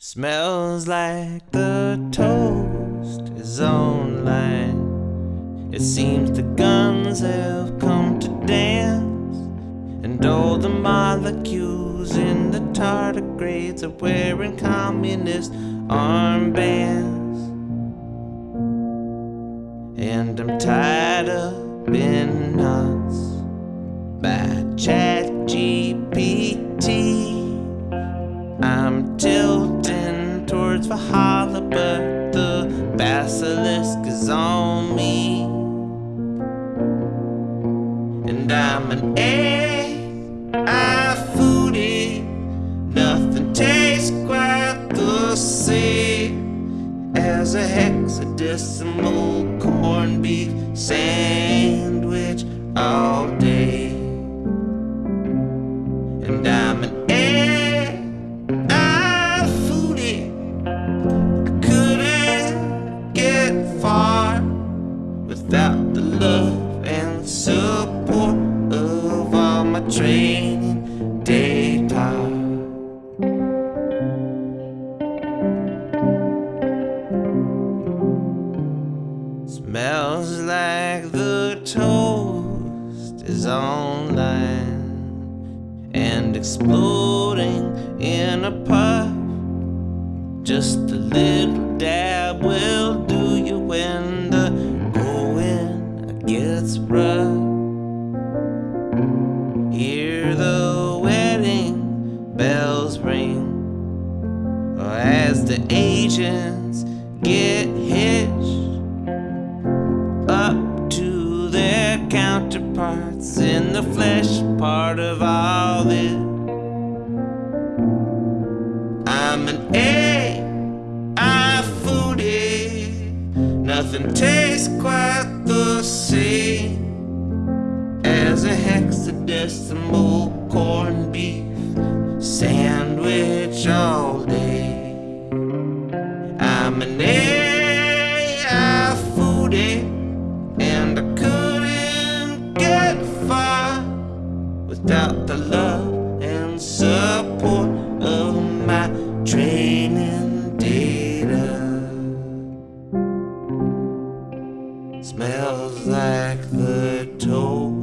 Smells like the toast is online. It seems the guns have come to dance, and all the molecules in the tardigrades are wearing communist armbands. And I'm tied up in knots by Chat GPT. I'm tilting towards Valhalla, but the basilisk is on me. And I'm an AI foodie. Nothing tastes quite the same as a hexadecimal corned beef sandwich all day. And I'm an love and support of all my training data. Smells like the toast is online and exploding in a puff. Just a little dab will do as the agents get hitched up to their counterparts in the flesh part of all this. I'm an AI foodie. Nothing tastes quite the same as a hexadecimal corned beef sandwich all day. without the love and support of my training data. Smells like the toll.